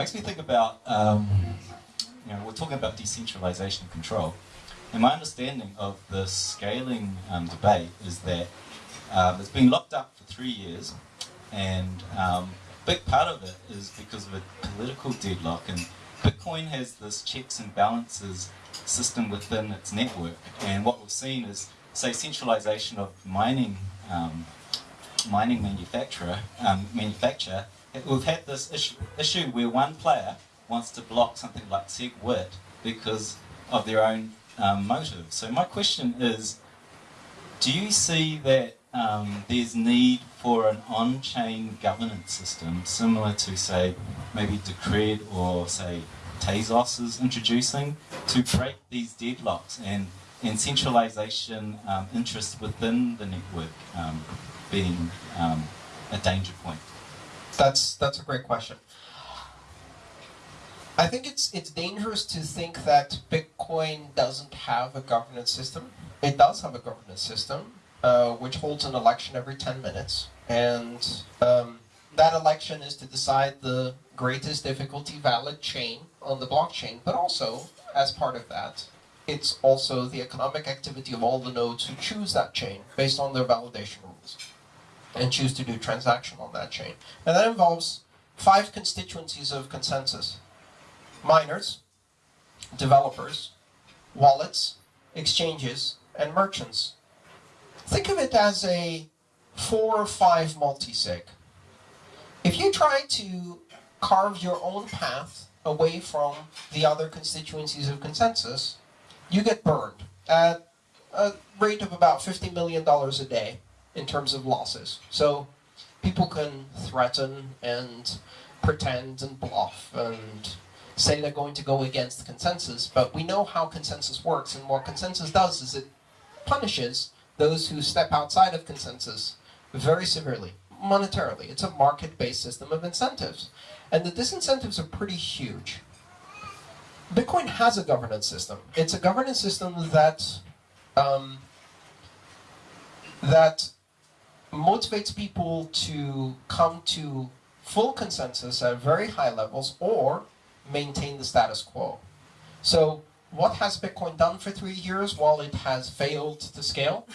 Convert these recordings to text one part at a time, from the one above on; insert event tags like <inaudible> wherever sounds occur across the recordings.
makes me think about, um, you know, we're talking about decentralization and control. And my understanding of the scaling um, debate is that um, it's been locked up for three years, and um, a big part of it is because of a political deadlock. And Bitcoin has this checks and balances system within its network, and what we've seen is, say, centralization of mining, um, mining manufacturer, um, manufacture. We've had this issue, issue where one player wants to block something like SegWit because of their own um, motive. So my question is, do you see that um, there's need for an on-chain governance system similar to, say, maybe Decred or, say, Tezos is introducing to break these deadlocks and, and centralization um, interest within the network um, being um, a danger point? That's, that's a great question. I think it's it's dangerous to think that Bitcoin doesn't have a governance system. It does have a governance system, uh, which holds an election every 10 minutes. And um, that election is to decide the greatest difficulty valid chain on the blockchain, but also, as part of that, it's also the economic activity of all the nodes who choose that chain based on their validation rules and choose to do transaction on that chain. And that involves five constituencies of consensus miners, developers, wallets, exchanges, and merchants. Think of it as a four or five multisig. If you try to carve your own path away from the other constituencies of consensus, you get burned at a rate of about $50 million a day in terms of losses. So people can threaten and pretend and bluff and say they're going to go against consensus, but we know how consensus works, and what consensus does is it punishes those who step outside of consensus very severely, monetarily. It's a market-based system of incentives. And the disincentives are pretty huge. Bitcoin has a governance system. It's a governance system that um, that motivates people to come to full consensus at very high levels or maintain the status quo. So what has Bitcoin done for three years while it has failed to scale?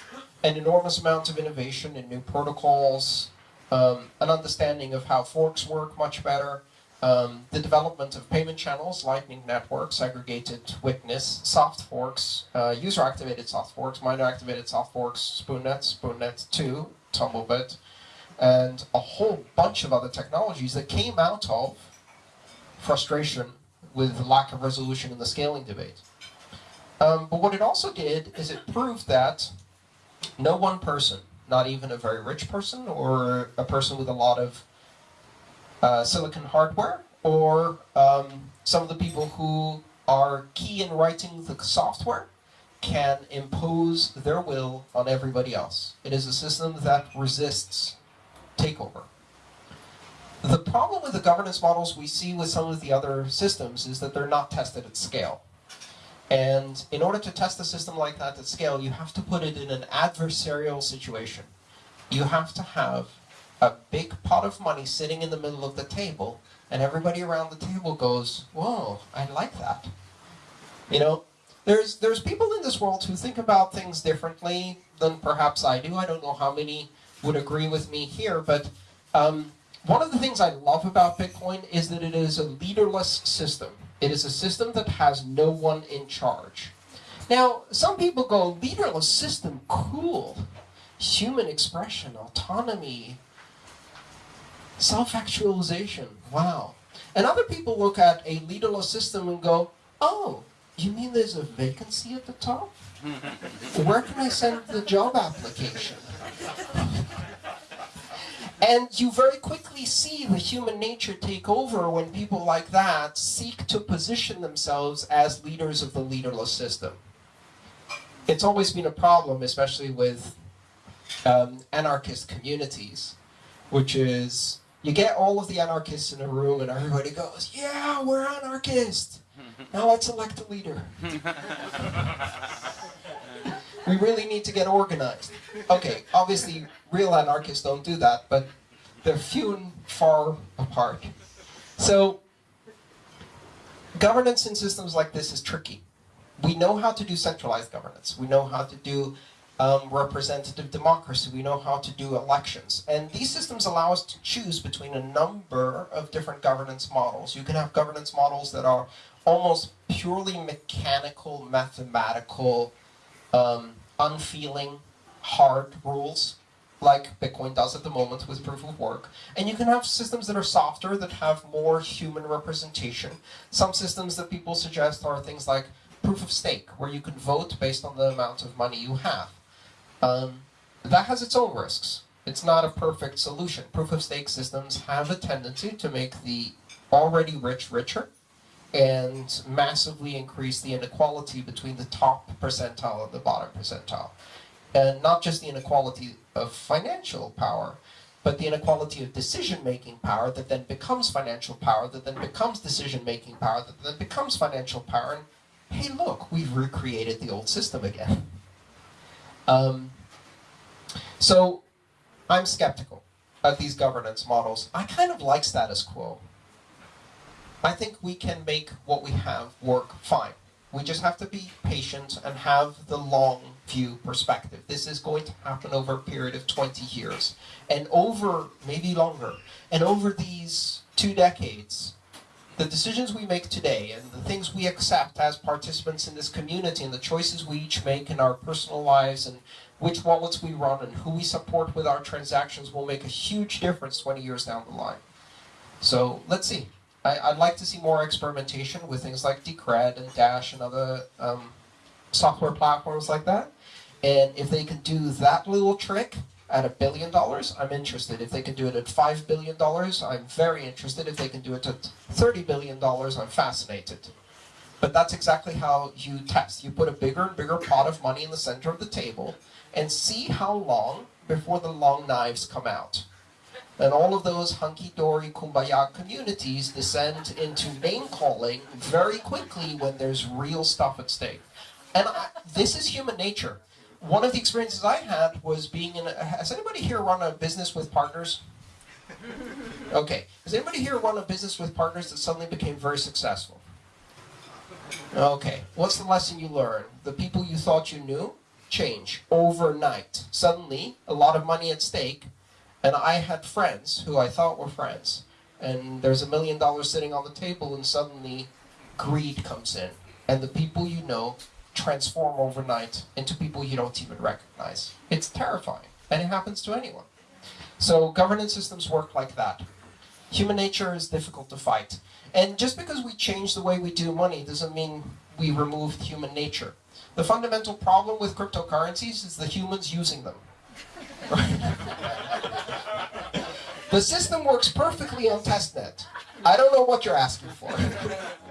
An enormous amount of innovation in new protocols, um, an understanding of how forks work much better, um, the development of payment channels, Lightning Network, segregated witness, soft forks, uh, user-activated soft forks, miner-activated soft forks, SpoonNet, SpoonNet 2, Tumblebit, and a whole bunch of other technologies that came out of frustration with lack of resolution in the scaling debate. Um, but what it also did is it proved that no one person, not even a very rich person or a person with a lot of uh, silicon hardware or um, some of the people who are key in writing the software can impose their will on everybody else. It is a system that resists takeover. The problem with the governance models we see with some of the other systems is that they're not tested at scale. And in order to test a system like that at scale, you have to put it in an adversarial situation. You have to have a big pot of money sitting in the middle of the table, and everybody around the table goes, whoa, I like that. You know, there's, there's people in this world who think about things differently than perhaps I do. I don't know how many would agree with me here, but um, one of the things I love about Bitcoin is that it is a leaderless system. It is a system that has no one in charge. Now, some people go, leaderless system, cool. Human expression, autonomy, self-actualization, wow. And other people look at a leaderless system and go, oh, you mean there's a vacancy at the top? Where can I send the job application? And you very quickly see the human nature take over when people like that seek to position themselves as leaders of the leaderless system. It's always been a problem, especially with um, anarchist communities, which is you get all of the anarchists in a room and everybody goes, yeah, we're anarchists. <laughs> Now let's elect a leader. <laughs> we really need to get organized. Okay, obviously real anarchists don't do that, but they're few and far apart. So governance in systems like this is tricky. We know how to do centralized governance. We know how to do um, representative democracy. We know how to do elections. And these systems allow us to choose between a number of different governance models. You can have governance models that are almost purely mechanical, mathematical, um, unfeeling, hard rules, like Bitcoin does at the moment with proof of work. And you can have systems that are softer, that have more human representation. Some systems that people suggest are things like proof of stake, where you can vote based on the amount of money you have. Um, that has its own risks. It's not a perfect solution. Proof of stake systems have a tendency to make the already rich richer and massively increase the inequality between the top percentile and the bottom percentile. And not just the inequality of financial power, but the inequality of decision-making power that then becomes financial power, that then becomes decision-making power, that then becomes financial power. And hey, look, we've recreated the old system again. <laughs> Um, so I'm skeptical of these governance models. I kind of like status quo. I think we can make what we have work fine. We just have to be patient and have the long view perspective. This is going to happen over a period of 20 years and over, maybe longer, and over these two decades, the decisions we make today and the things we accept as participants in this community and the choices we each make in our personal lives and which wallets we run and who we support with our transactions will make a huge difference 20 years down the line. So let's see. I, would like to see more experimentation with things like Decred and Dash and other um, software platforms like that. And if they can do that little trick at a billion dollars, I'm interested. If they can do it at five billion dollars, I'm very interested. If they can do it at thirty billion dollars, I'm fascinated. But that's exactly how you test. You put a bigger and bigger pot of money in the center of the table and see how long before the long knives come out. And all of those hunky-dory kumbaya communities descend into name-calling very quickly when there's real stuff at stake. And I, this is human nature. One of the experiences I had was being in a, has anybody here run a business with partners? Okay, has anybody here run a business with partners that suddenly became very successful? Okay, what's the lesson you learned? The people you thought you knew change overnight. Suddenly, a lot of money at stake, and I had friends who I thought were friends. And there's a million dollars sitting on the table and suddenly greed comes in. And the people you know transform overnight into people you don't even recognize. It's terrifying. And it happens to anyone. So governance systems work like that. Human nature is difficult to fight. And just because we change the way we do money doesn't mean we removed human nature. The fundamental problem with cryptocurrencies is the humans using them. <laughs> The system works perfectly on testnet. I don't know what you're asking for. <laughs>